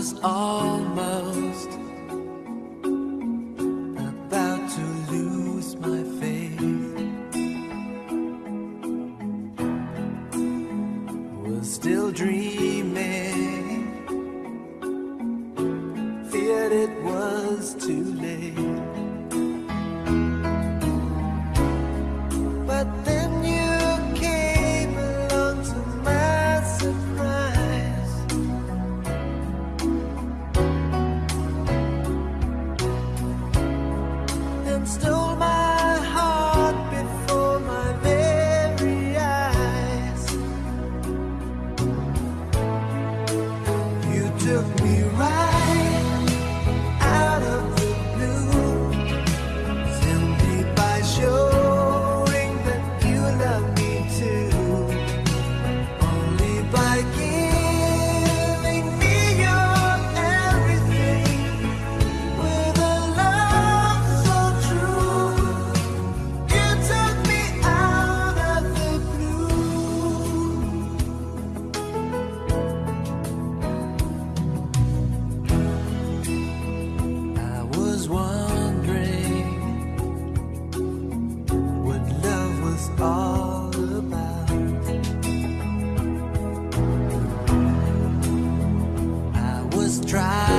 was almost about to lose my faith. Was still dreaming, feared it was too late. took me right was dry.